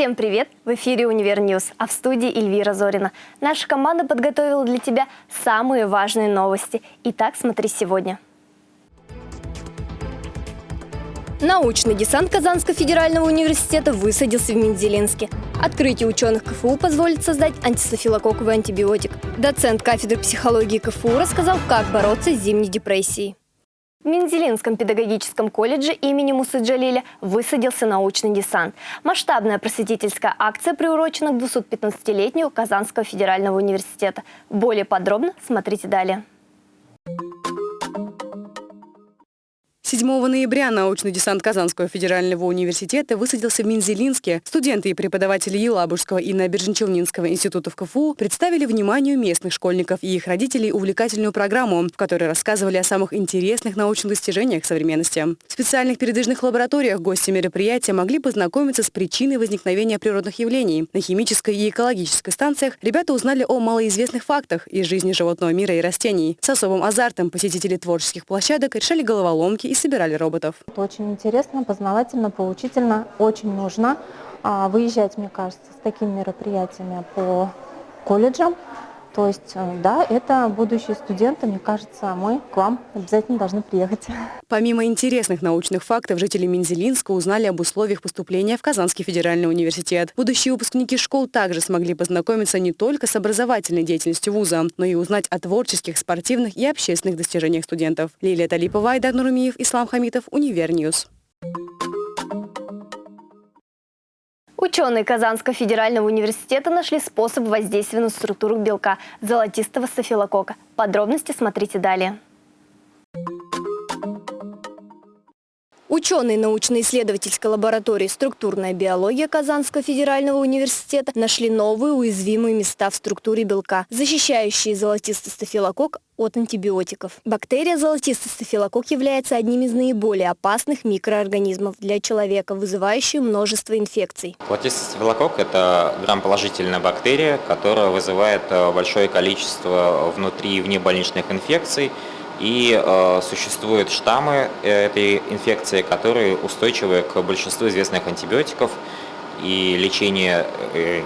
Всем привет! В эфире «Универ -Ньюз», а в студии Эльвира Зорина. Наша команда подготовила для тебя самые важные новости. Итак, смотри сегодня. Научный десант Казанского федерального университета высадился в Мензелинске. Открытие ученых КФУ позволит создать антистафилококковый антибиотик. Доцент кафедры психологии КФУ рассказал, как бороться с зимней депрессией. В Мензелинском педагогическом колледже имени Мусы Джалиля высадился научный десант. Масштабная просветительская акция приурочена к 215-летию Казанского федерального университета. Более подробно смотрите далее. 7 ноября научный десант Казанского федерального университета высадился в Минзелинске. Студенты и преподаватели Елабужского и Набережно-Челнинского институтов КФУ представили вниманию местных школьников и их родителей увлекательную программу, в которой рассказывали о самых интересных научных достижениях современности. В специальных передвижных лабораториях гости мероприятия могли познакомиться с причиной возникновения природных явлений. На химической и экологической станциях ребята узнали о малоизвестных фактах из жизни животного мира и растений. С особым азартом посетители творческих площадок решали головоломки и собирали роботов. Это очень интересно, познавательно, поучительно, очень нужно а, выезжать, мне кажется, с такими мероприятиями по колледжам. То есть, э, да, это будущие студенты, мне кажется, мы к вам обязательно должны приехать. Помимо интересных научных фактов, жители Минзелинска узнали об условиях поступления в Казанский федеральный университет. Будущие выпускники школ также смогли познакомиться не только с образовательной деятельностью вуза, но и узнать о творческих, спортивных и общественных достижениях студентов. Лилия Талипова, Айдар Нурмиев, Ислам Хамитов, Univer News. Ученые Казанского федерального университета нашли способ воздействия на структуру белка золотистого стафилокока. Подробности смотрите далее. Ученые научно-исследовательской лаборатории «Структурная биология» Казанского федерального университета нашли новые уязвимые места в структуре белка, защищающие золотистый стафилококк от антибиотиков. Бактерия золотистый стафилококк является одним из наиболее опасных микроорганизмов для человека, вызывающих множество инфекций. Золотистый стафилококк – это грамположительная бактерия, которая вызывает э, большое количество внутри и внебольничных инфекций, и э, существуют штаммы э, этой инфекции, которые устойчивы к большинству известных антибиотиков. И лечение э,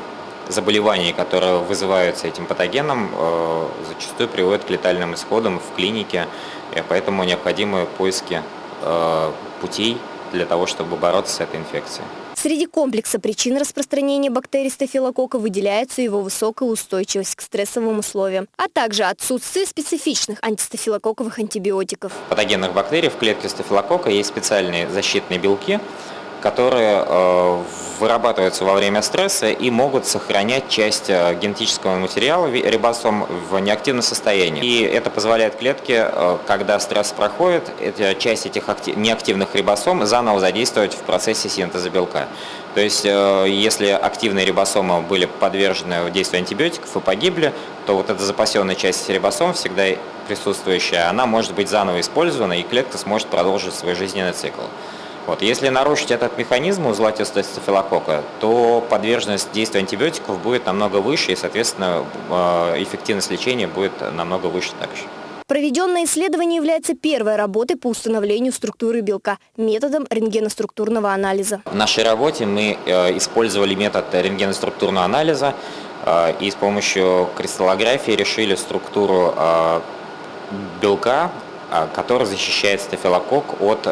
заболеваний, которые вызываются этим патогеном, э, зачастую приводит к летальным исходам в клинике. И поэтому необходимы поиски э, путей для того, чтобы бороться с этой инфекцией. Среди комплекса причин распространения бактерий стафилококка выделяется его высокая устойчивость к стрессовым условиям, а также отсутствие специфичных антистафилококковых антибиотиков. Патогенных бактерий в клетке стафилококка есть специальные защитные белки, которые э, вырабатываются во время стресса и могут сохранять часть э, генетического материала рибосом в неактивном состоянии. И это позволяет клетке, э, когда стресс проходит, часть этих неактивных рибосом заново задействовать в процессе синтеза белка. То есть, если активные рибосомы были подвержены действию антибиотиков и погибли, то вот эта запасенная часть рибосом, всегда присутствующая, она может быть заново использована, и клетка сможет продолжить свой жизненный цикл. Вот. Если нарушить этот механизм у золотистого стафилококка, то подверженность действию антибиотиков будет намного выше, и, соответственно, э, эффективность лечения будет намного выше также. Проведенное исследование является первой работой по установлению структуры белка методом рентгеноструктурного анализа. В нашей работе мы э, использовали метод рентгеноструктурного анализа э, и с помощью кристаллографии решили структуру белка, который защищает стафилококк от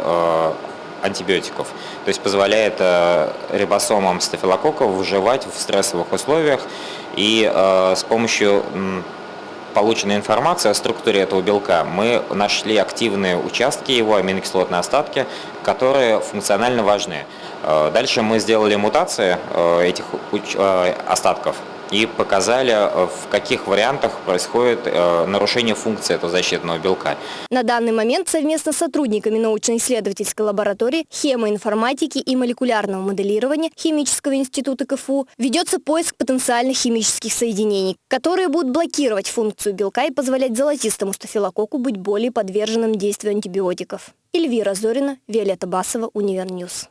антибиотиков. То есть позволяет э, рибосомам стафилококков выживать в стрессовых условиях и э, с помощью полученной информации о структуре этого белка мы нашли активные участки его, аминокислотные остатки, которые функционально важны. Э, дальше мы сделали мутации этих остатков и показали, э, в каких вариантах происходит э, нарушение функции этого защитного белка. На данный момент совместно с сотрудниками научно-исследовательской лаборатории хемоинформатики и молекулярного моделирования Химического института КФУ ведется поиск потенциальных химических соединений, которые будут блокировать функцию белка и позволять золотистому стафилококку быть более подверженным действию антибиотиков. Эльвира Зорина, Виолетта Басова, Univer News.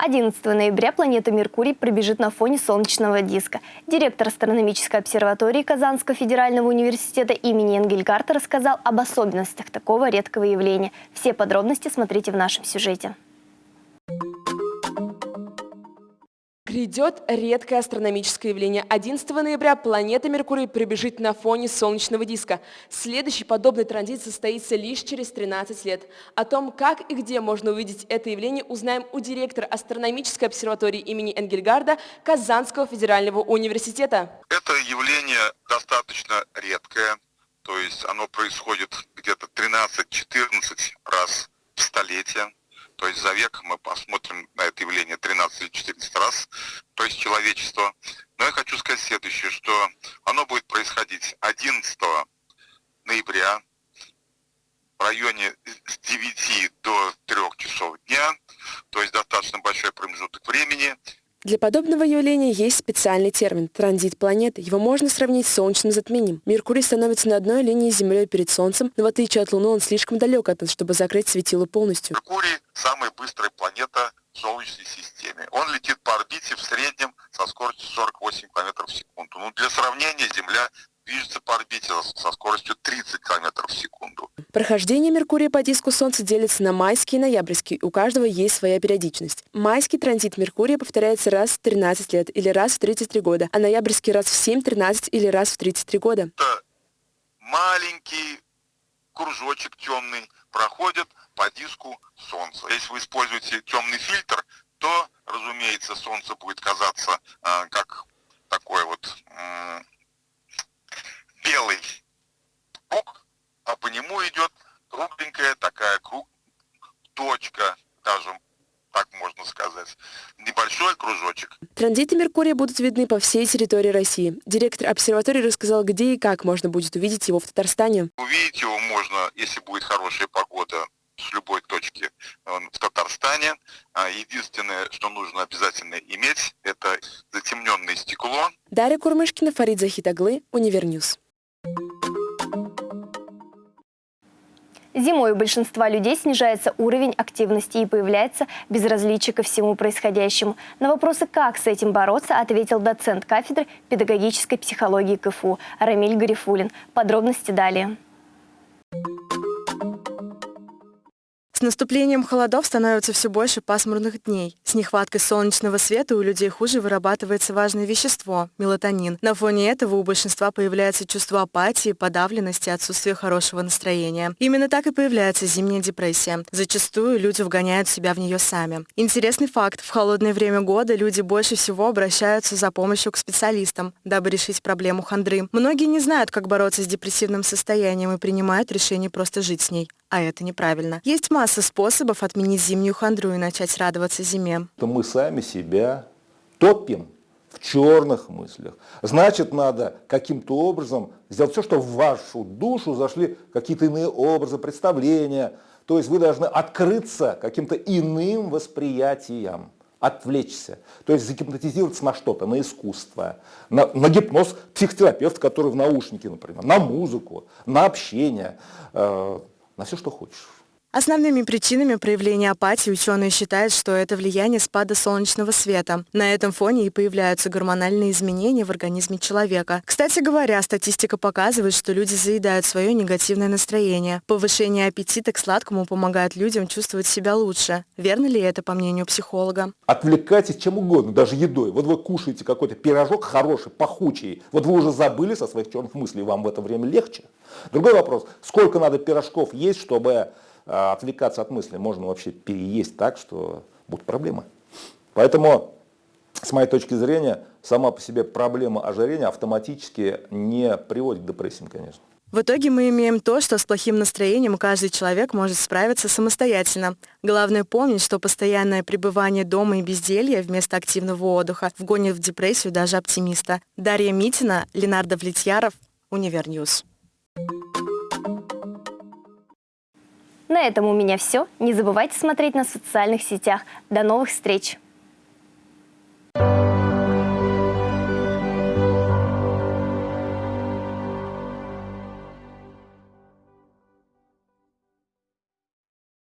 11 ноября планета Меркурий пробежит на фоне солнечного диска. Директор астрономической обсерватории Казанского федерального университета имени Энгельгарта рассказал об особенностях такого редкого явления. Все подробности смотрите в нашем сюжете. Грядет редкое астрономическое явление. 11 ноября планета Меркурий прибежит на фоне солнечного диска. Следующий подобный транзит состоится лишь через 13 лет. О том, как и где можно увидеть это явление, узнаем у директора астрономической обсерватории имени Энгельгарда Казанского федерального университета. Это явление достаточно редкое, то есть оно происходит где-то 13-14 раз в столетие. То есть за век мы посмотрим на это явление 13 или 14 раз, то есть человечество. Но я хочу сказать следующее, что оно будет происходить 11 ноября в районе с 9 до 3 часов дня, то есть достаточно большой промежуток времени. Для подобного явления есть специальный термин – транзит планеты. Его можно сравнить с солнечным затмением. Меркурий становится на одной линии с Землей перед Солнцем, но в отличие от Луны он слишком далек от нас, чтобы закрыть светило полностью. Меркурий – самая быстрая планета в Солнечной системе. Он летит по орбите в среднем со скоростью 48 км в секунду. Ну, для сравнения, Земля движется по орбите со скоростью 30 км в секунду. Прохождение Меркурия по диску Солнца делится на майский и ноябрьский. У каждого есть своя периодичность. Майский транзит Меркурия повторяется раз в 13 лет или раз в 33 года, а ноябрьский раз в 7, 13 или раз в 33 года. Это маленький кружочек темный проходит по диску Солнца. Если вы используете темный фильтр, то, разумеется, Солнце будет казаться э, как такой вот э, белый круг, а по нему идет кругленькая такая круг, точка, даже так можно сказать, небольшой кружочек. Транзиты Меркурия будут видны по всей территории России. Директор обсерватории рассказал, где и как можно будет увидеть его в Татарстане. Увидеть его можно, если будет хорошая погода, с любой точки в Татарстане. А единственное, что нужно обязательно иметь, это затемненное стекло. Дарья Курмышкина, Фарид Захитаглы, Univer News. Зимой у большинства людей снижается уровень активности и появляется безразличие ко всему происходящему. На вопросы, как с этим бороться, ответил доцент кафедры педагогической психологии КФУ Рамиль Гарифулин. Подробности далее. С наступлением холодов становится все больше пасмурных дней. С нехваткой солнечного света у людей хуже вырабатывается важное вещество – мелатонин. На фоне этого у большинства появляется чувство апатии, подавленности, отсутствие хорошего настроения. Именно так и появляется зимняя депрессия. Зачастую люди вгоняют себя в нее сами. Интересный факт – в холодное время года люди больше всего обращаются за помощью к специалистам, дабы решить проблему хандры. Многие не знают, как бороться с депрессивным состоянием и принимают решение просто жить с ней. А это неправильно. Есть масса способов отменить зимнюю хандру и начать радоваться зиме. То мы сами себя топим в черных мыслях. Значит, надо каким-то образом сделать все, чтобы в вашу душу зашли какие-то иные образы, представления. То есть вы должны открыться каким-то иным восприятиям отвлечься, то есть загипнотизироваться на что-то, на искусство, на, на гипноз психотерапевт, который в наушнике, например, на музыку, на общение, э, на все, что хочешь. Основными причинами проявления апатии ученые считают, что это влияние спада солнечного света. На этом фоне и появляются гормональные изменения в организме человека. Кстати говоря, статистика показывает, что люди заедают свое негативное настроение. Повышение аппетита к сладкому помогает людям чувствовать себя лучше. Верно ли это, по мнению психолога? Отвлекайтесь чем угодно, даже едой. Вот вы кушаете какой-то пирожок хороший, пахучий. Вот вы уже забыли со своих черных мыслей, вам в это время легче. Другой вопрос, сколько надо пирожков есть, чтобы а отвлекаться от мысли можно вообще переесть так, что будут проблемы. Поэтому, с моей точки зрения, сама по себе проблема ожирения автоматически не приводит к депрессиям, конечно. В итоге мы имеем то, что с плохим настроением каждый человек может справиться самостоятельно. Главное помнить, что постоянное пребывание дома и безделье вместо активного отдыха вгонит в депрессию даже оптимиста. Дарья Митина, Ленардо Влетьяров, Univer News. На этом у меня все. Не забывайте смотреть на социальных сетях. До новых встреч!